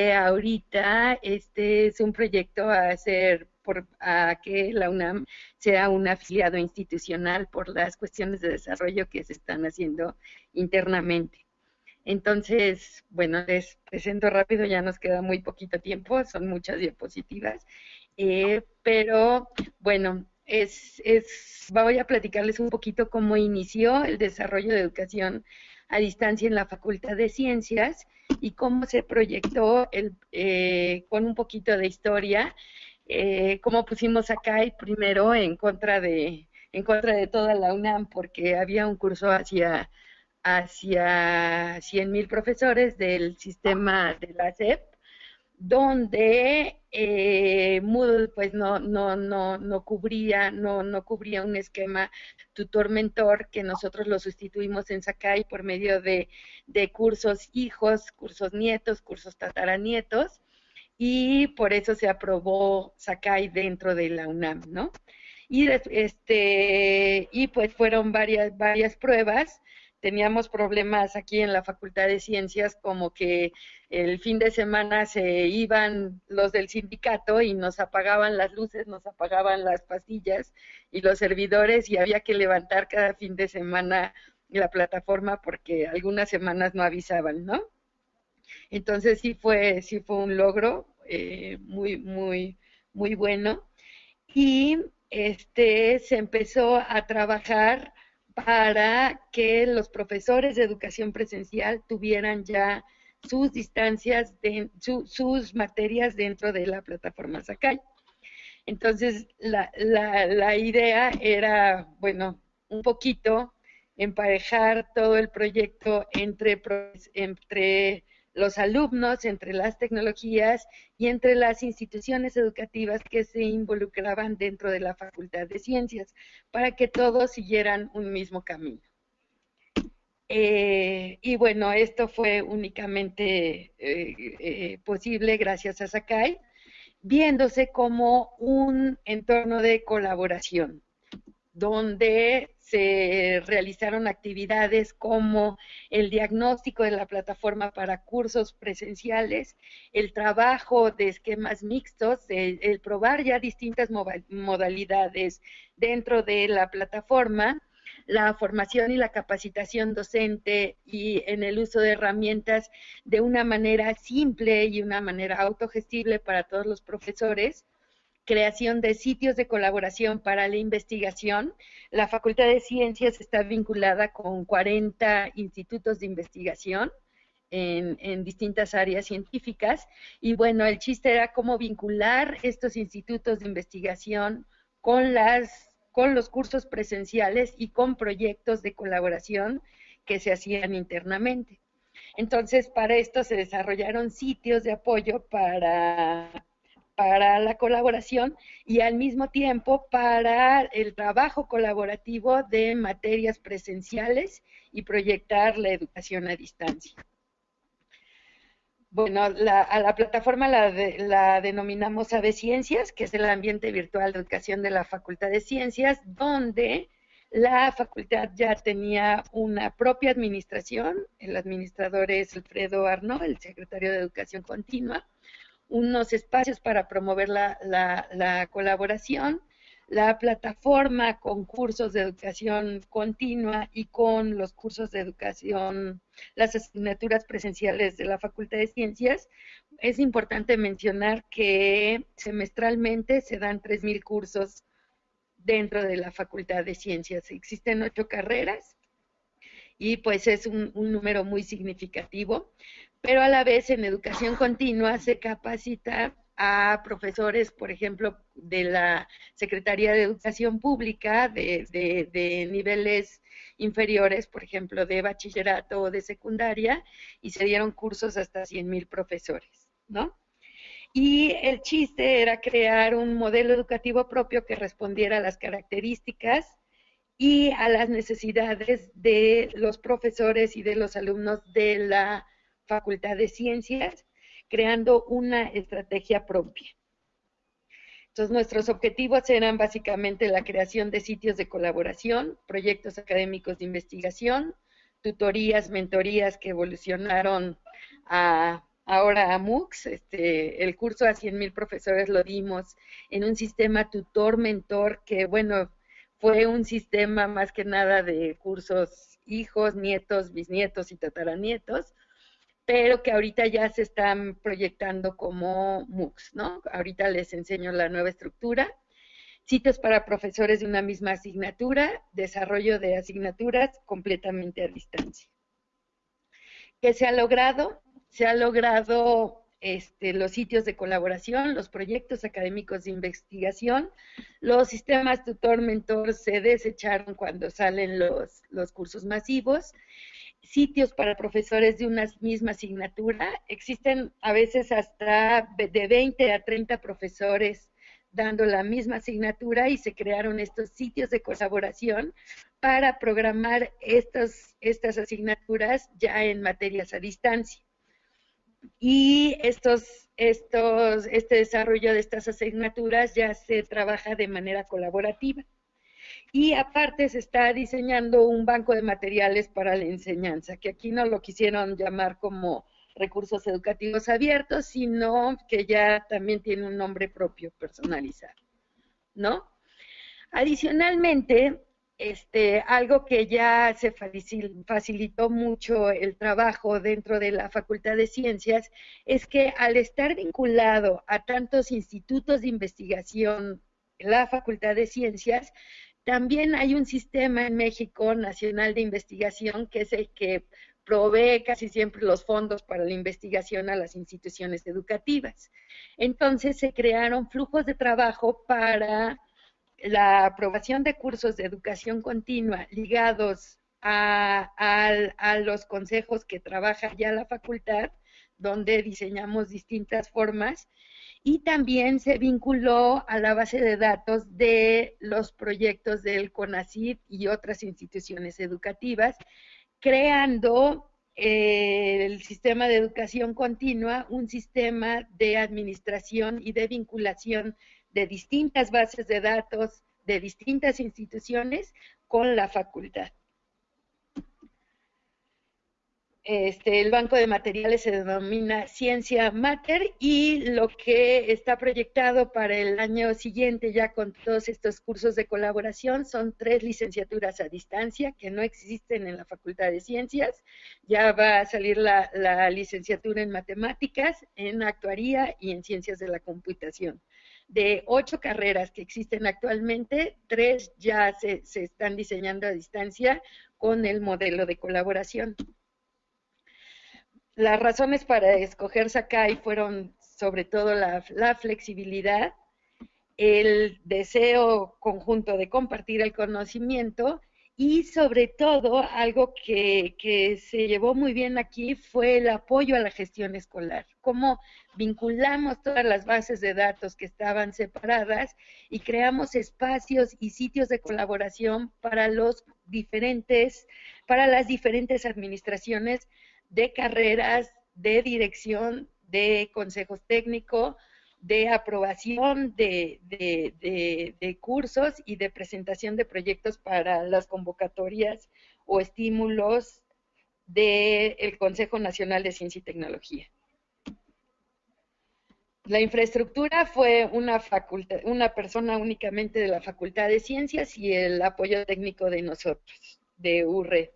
ahorita este es un proyecto a hacer que la UNAM sea un afiliado institucional por las cuestiones de desarrollo que se están haciendo internamente. Entonces, bueno, les presento rápido, ya nos queda muy poquito tiempo, son muchas diapositivas, eh, pero bueno, es, es, voy a platicarles un poquito cómo inició el desarrollo de educación a distancia en la Facultad de Ciencias y cómo se proyectó el, eh, con un poquito de historia, eh, cómo pusimos acá primero en contra de en contra de toda la UNAM porque había un curso hacia hacia 100.000 profesores del sistema de la SEP, donde eh, Moodle pues no, no, no, no cubría, no, no cubría un esquema tutor-mentor que nosotros lo sustituimos en Sakai por medio de, de cursos hijos, cursos nietos, cursos tataranietos, y por eso se aprobó Sakai dentro de la UNAM, ¿no? Y, este, y pues fueron varias, varias pruebas teníamos problemas aquí en la Facultad de Ciencias, como que el fin de semana se iban los del sindicato y nos apagaban las luces, nos apagaban las pastillas y los servidores y había que levantar cada fin de semana la plataforma porque algunas semanas no avisaban, ¿no? Entonces sí fue, sí fue un logro eh, muy, muy, muy bueno. Y este se empezó a trabajar para que los profesores de educación presencial tuvieran ya sus distancias, sus materias dentro de la plataforma Sakai. Entonces, la, la, la idea era, bueno, un poquito emparejar todo el proyecto entre, entre los alumnos, entre las tecnologías y entre las instituciones educativas que se involucraban dentro de la Facultad de Ciencias, para que todos siguieran un mismo camino. Eh, y bueno, esto fue únicamente eh, eh, posible gracias a Sakai, viéndose como un entorno de colaboración, donde se realizaron actividades como el diagnóstico de la plataforma para cursos presenciales, el trabajo de esquemas mixtos, el, probar ya distintas modalidades dentro de la plataforma, la formación y la capacitación docente y en el uso de herramientas de una manera simple y una manera autogestible para todos los profesores, creación de sitios de colaboración para la investigación. La Facultad de Ciencias está vinculada con 40 institutos de investigación en, distintas áreas científicas y bueno, el chiste era cómo vincular estos institutos de investigación con, con los cursos presenciales y con proyectos de colaboración que se hacían internamente. Entonces, para esto se desarrollaron sitios de apoyo para para la colaboración y al mismo tiempo para el trabajo colaborativo de materias presenciales y proyectar la educación a distancia. Bueno, a la plataforma la, la denominamos AVE Ciencias, que es el ambiente virtual de educación de la Facultad de Ciencias, donde la facultad ya tenía una propia administración, el administrador es Alfredo Arno, el secretario de Educación Continua, unos espacios para promover la, colaboración, la plataforma con cursos de educación continua y con los cursos de educación, las asignaturas presenciales de la Facultad de Ciencias. Es importante mencionar que semestralmente se dan 3.000 cursos dentro de la Facultad de Ciencias. Existen ocho carreras y pues es un número muy significativo pero a la vez en educación continua se capacita a profesores, por ejemplo, de la Secretaría de Educación Pública de, de, niveles inferiores, por ejemplo, de bachillerato o de secundaria, y se dieron cursos hasta 100.000 profesores, ¿no? Y el chiste era crear un modelo educativo propio que respondiera a las características y a las necesidades de los profesores y de los alumnos de la Facultad de Ciencias, creando una estrategia propia. Entonces, nuestros objetivos eran básicamente la creación de sitios de colaboración, proyectos académicos de investigación, tutorías, mentorías que evolucionaron a ahora a MOOCs, este, el curso a 100.000 profesores lo dimos en un sistema tutor-mentor que, bueno, fue un sistema más que nada de cursos hijos, nietos, bisnietos y tataranietos, pero que ahorita ya se están proyectando como MOOCs, ¿no? Ahorita les enseño la nueva estructura. Sitios para profesores de una misma asignatura, desarrollo de asignaturas completamente a distancia. ¿Qué se ha logrado? Se ha logrado este, los sitios de colaboración, los proyectos académicos de investigación, los sistemas tutor-mentor se desecharon cuando salen los, los cursos masivos, sitios para profesores de una misma asignatura, existen a veces hasta de 20 a 30 profesores dando la misma asignatura y se crearon estos sitios de colaboración para programar estos, estas asignaturas ya en materias a distancia y estos, estos, este desarrollo de estas asignaturas ya se trabaja de manera colaborativa. Y aparte se está diseñando un banco de materiales para la enseñanza, que aquí no lo quisieron llamar como recursos educativos abiertos, sino que ya también tiene un nombre propio personalizado, ¿no? Adicionalmente, este, algo que ya se facilitó mucho el trabajo dentro de la Facultad de Ciencias es que al estar vinculado a tantos institutos de investigación, la Facultad de Ciencias, también hay un sistema en México nacional de investigación que es el que provee casi siempre los fondos para la investigación a las instituciones educativas. Entonces se crearon flujos de trabajo para la aprobación de cursos de educación continua ligados a, los consejos que trabaja ya la facultad, donde diseñamos distintas formas, y también se vinculó a la base de datos de los proyectos del CONACYT y otras instituciones educativas, creando eh, el sistema de educación continua, un sistema de administración y de vinculación de distintas bases de datos de distintas instituciones con la facultad. Este, el banco de materiales se denomina Ciencia Mater y lo que está proyectado para el año siguiente ya con todos estos cursos de colaboración son tres licenciaturas a distancia que no existen en la Facultad de Ciencias. Ya va a salir la, la licenciatura en matemáticas, en actuaría y en ciencias de la computación de ocho carreras que existen actualmente, tres ya se, están diseñando a distancia con el modelo de colaboración. Las razones para escoger Sakai fueron sobre todo la, la flexibilidad, el deseo conjunto de compartir el conocimiento y sobre todo, algo que, se llevó muy bien aquí fue el apoyo a la gestión escolar, cómo vinculamos todas las bases de datos que estaban separadas y creamos espacios y sitios de colaboración para los diferentes, para las diferentes administraciones de carreras, de dirección, de consejos técnicos, de aprobación de, cursos y de presentación de proyectos para las convocatorias o estímulos del Consejo Nacional de Ciencia y Tecnología. La infraestructura fue una, facultad, una persona únicamente de la Facultad de Ciencias y el apoyo técnico de nosotros, de URE.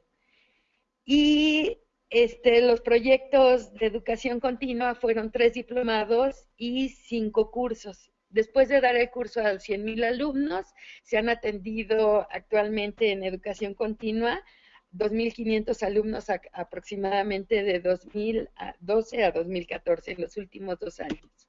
Y este, los proyectos de educación continua fueron tres diplomados y cinco cursos. Después de dar el curso a 100.000 alumnos, se han atendido actualmente en educación continua 2.500 alumnos aproximadamente de 2012 a 2014, en los últimos dos años.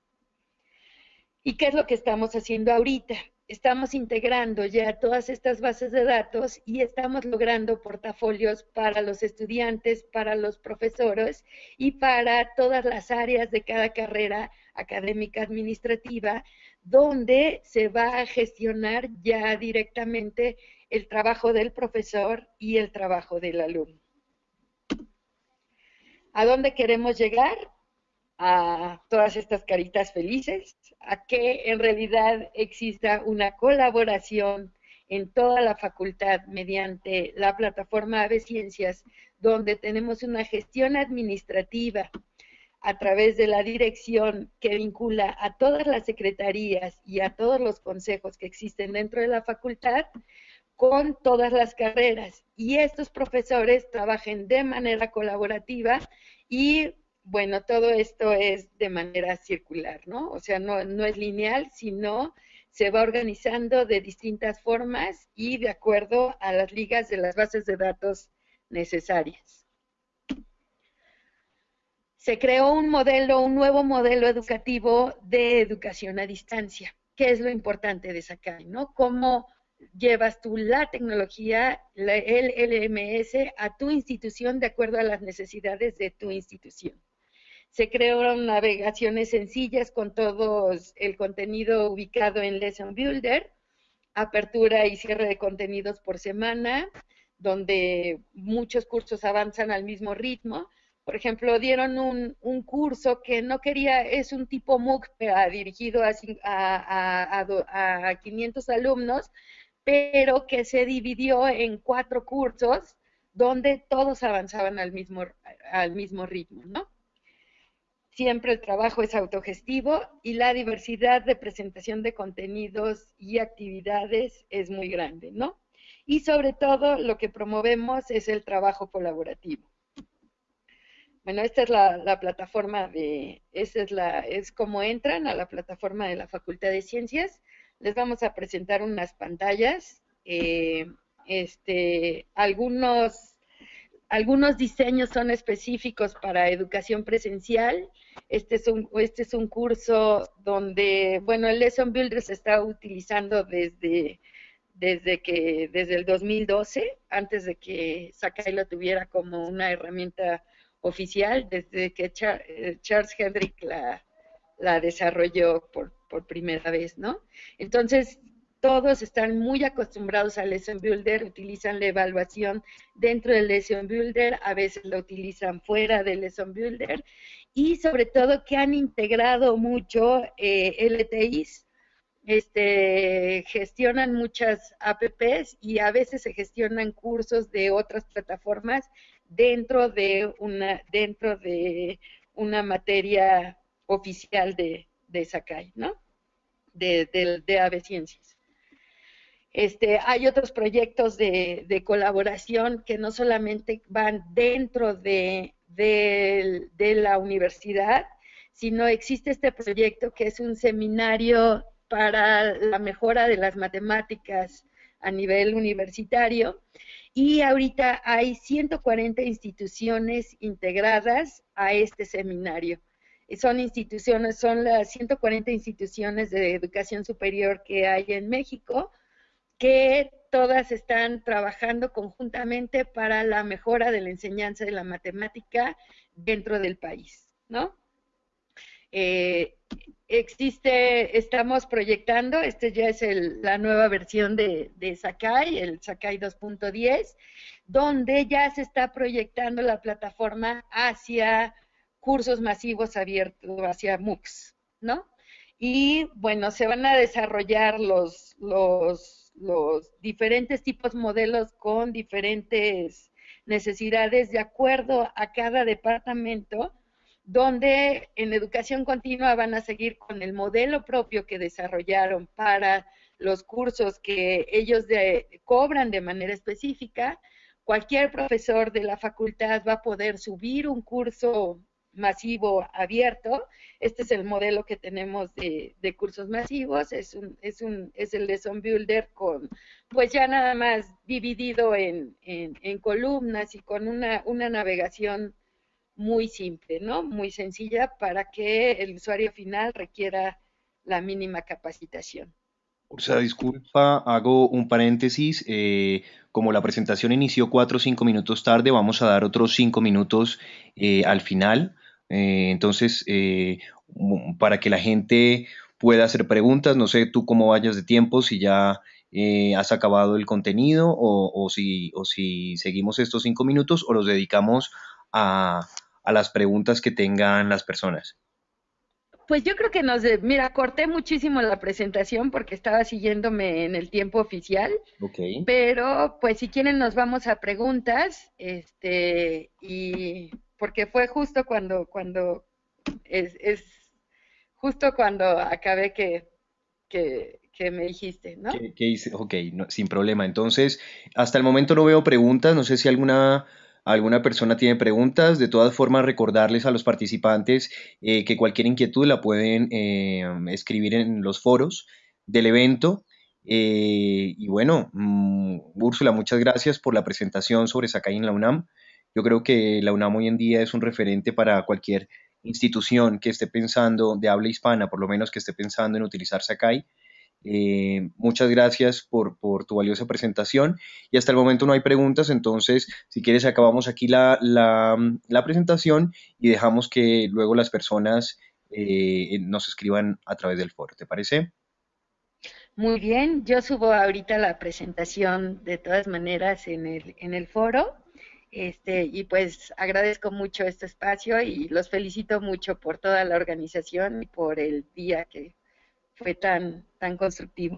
¿Y qué es lo que estamos haciendo ahorita? Estamos integrando ya todas estas bases de datos y estamos logrando portafolios para los estudiantes, para los profesores y para todas las áreas de cada carrera académica administrativa, donde se va a gestionar ya directamente el trabajo del profesor y el trabajo del alumno. ¿A dónde queremos llegar? A todas estas caritas felices, a que en realidad exista una colaboración en toda la facultad mediante la plataforma Ave Ciencias, donde tenemos una gestión administrativa a través de la dirección que vincula a todas las secretarías y a todos los consejos que existen dentro de la facultad con todas las carreras. Y estos profesores trabajen de manera colaborativa y, bueno, todo esto es de manera circular, ¿no? O sea, no, es lineal, sino se va organizando de distintas formas y de acuerdo a las ligas de las bases de datos necesarias se creó un modelo, un nuevo modelo educativo de educación a distancia. ¿Qué es lo importante de Sakai? ¿no? ¿Cómo llevas tú la tecnología, el LMS, a tu institución de acuerdo a las necesidades de tu institución? Se crearon navegaciones sencillas con todo el contenido ubicado en Lesson Builder, apertura y cierre de contenidos por semana, donde muchos cursos avanzan al mismo ritmo, por ejemplo, dieron un, curso que no quería, es un tipo MOOC dirigido a, 500 alumnos, pero que se dividió en cuatro cursos donde todos avanzaban al mismo, al mismo ritmo, ¿no? Siempre el trabajo es autogestivo y la diversidad de presentación de contenidos y actividades es muy grande, ¿no? Y sobre todo lo que promovemos es el trabajo colaborativo. Bueno, esta es la, plataforma de, esa es la, es como entran a la plataforma de la Facultad de Ciencias. Les vamos a presentar unas pantallas, eh, este, algunos, algunos diseños son específicos para educación presencial. Este es un, este es un curso donde, bueno, el Lesson Builder se está utilizando desde, desde que, desde el 2012, antes de que Sakai lo tuviera como una herramienta oficial desde que eh, Charles Hendrick la, la desarrolló por, por, primera vez, ¿no? Entonces, todos están muy acostumbrados al Lesson Builder, utilizan la evaluación dentro del Lesson Builder, a veces lo utilizan fuera del Lesson Builder, y sobre todo que han integrado mucho eh, LTIs, este, gestionan muchas apps y a veces se gestionan cursos de otras plataformas dentro de una, dentro de una materia oficial de, Sakai, ¿no? De, de, de. Este, hay otros proyectos de, colaboración que no solamente van dentro de, de, la universidad, sino existe este proyecto que es un seminario para la mejora de las matemáticas a nivel universitario y ahorita hay 140 instituciones integradas a este seminario. Son instituciones, son las 140 instituciones de educación superior que hay en México, que todas están trabajando conjuntamente para la mejora de la enseñanza de la matemática dentro del país, ¿no? Eh, existe, estamos proyectando, este ya es la nueva versión de, de Sakai, el Sakai 2.10, donde ya se está proyectando la plataforma hacia cursos masivos abiertos, hacia MOOCs, ¿no? Y bueno, se van a desarrollar los, los, diferentes tipos modelos con diferentes necesidades de acuerdo a cada departamento donde en educación continua van a seguir con el modelo propio que desarrollaron para los cursos que ellos cobran de manera específica. Cualquier profesor de la facultad va a poder subir un curso masivo abierto. Este es el modelo que tenemos de, cursos masivos. Es, un, es, un, es el Lesson Builder con, pues ya nada más dividido en, en columnas y con una, una navegación muy simple, ¿no? Muy sencilla para que el usuario final requiera la mínima capacitación. O sea, disculpa, hago un paréntesis. Eh, como la presentación inició cuatro o cinco minutos tarde, vamos a dar otros cinco minutos eh, al final. Eh, entonces, para que la gente pueda hacer preguntas, no sé tú cómo vayas de tiempo, si ya has acabado el contenido o, o, si, o si seguimos estos cinco minutos o los dedicamos a, a las preguntas que tengan las personas? Pues yo creo que nos, mira, corté muchísimo la presentación porque estaba siguiéndome en el tiempo oficial. Okay. Pero, pues si quieren nos vamos a preguntas, este, y porque fue justo cuando, cuando, es, es justo cuando acabé que, que, me dijiste, ¿no? Ok, sin problema. Entonces, hasta el momento no veo preguntas, no sé si alguna alguna persona tiene preguntas, de todas formas recordarles a los participantes eh, que cualquier inquietud la pueden eh, escribir en los foros del evento. Eh, y bueno, mm, Úrsula, muchas gracias por la presentación sobre Sakai en la UNAM. Yo creo que la UNAM hoy en día es un referente para cualquier institución que esté pensando de habla hispana, por lo menos que esté pensando en utilizar Sakai. Eh, muchas gracias por, tu valiosa presentación y hasta el momento no hay preguntas, entonces si quieres acabamos aquí la, presentación y dejamos que luego las personas eh, nos escriban a través del foro. ¿Te parece? Muy bien, yo subo ahorita la presentación de todas maneras en el, en el foro. Este, y pues agradezco mucho este espacio y los felicito mucho por toda la organización y por el día que fue tan, tan constructivo.